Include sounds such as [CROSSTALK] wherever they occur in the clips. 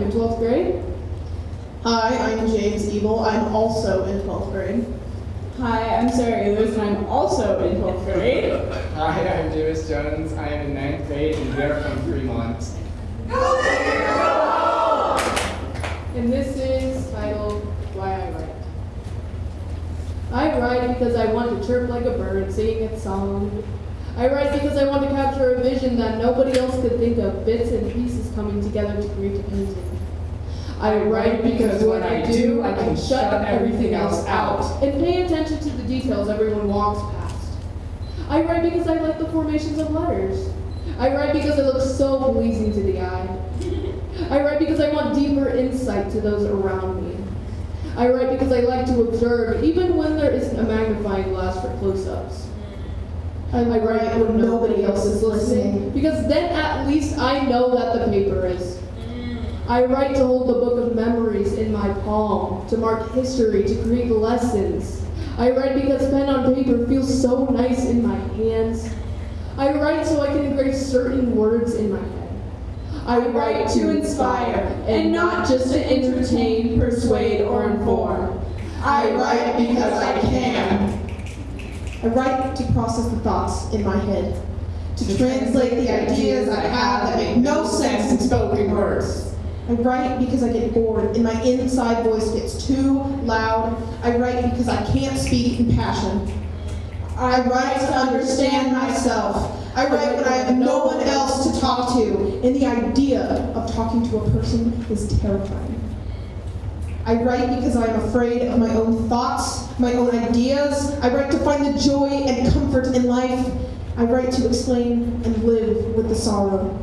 I'm in 12th grade. Hi, I'm James Evil. I'm also in 12th grade. Hi, I'm Sarah Ehlers, and I'm also in 12th grade. [LAUGHS] Hi, I'm Davis Jones. I am in ninth grade, and we are from Fremont. And this is titled Why I Write. I write because I want to chirp like a bird singing its song. I write because I want to capture a vision that nobody else could think of, bits and pieces coming together to create a painting. I write because when I do, I can shut everything else out and pay attention to the details everyone walks past. I write because I like the formations of letters. I write because it looks so pleasing to the eye. I write because I want deeper insight to those around me. I write because I like to observe, even when there isn't a magnifying glass for close-ups. I write when nobody else is listening, because then at least I know that the paper is. Mm. I write to hold the book of memories in my palm, to mark history, to create lessons. I write because pen on paper feels so nice in my hands. I write so I can engrave certain words in my head. I write to inspire, and not just to entertain, persuade, or inform. I write because I can. I write to process the thoughts in my head, to translate the ideas I have that make no sense in spoken words. I write because I get bored and my inside voice gets too loud. I write because I can't speak in passion. I write to understand myself. I write when I have no one else to talk to, and the idea of talking to a person is terrifying. I write because I am afraid of my own thoughts, my own ideas. I write to find the joy and comfort in life. I write to explain and live with the sorrow.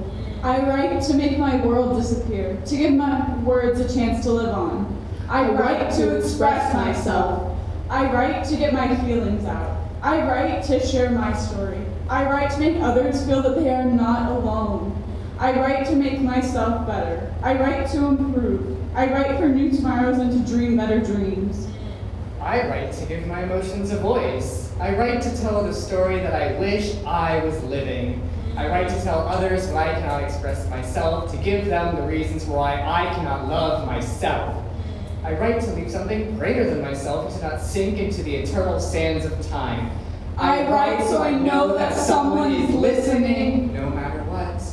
I write to make my world disappear, to give my words a chance to live on. I write to express myself. I write to get my feelings out. I write to share my story. I write to make others feel that they are not alone. I write to make myself better. I write to improve. I write for new tomorrows and to dream better dreams. I write to give my emotions a voice. I write to tell the story that I wish I was living. I write to tell others why I cannot express myself, to give them the reasons why I cannot love myself. I write to leave something greater than myself and to not sink into the eternal sands of time. I write so I know that someone is listening. No matter what.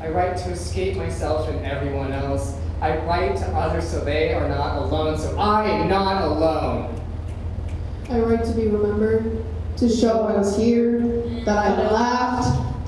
I write to escape myself and everyone else. I write to others so they are not alone, so I am not alone. I write to be remembered, to show I was here, that I laughed,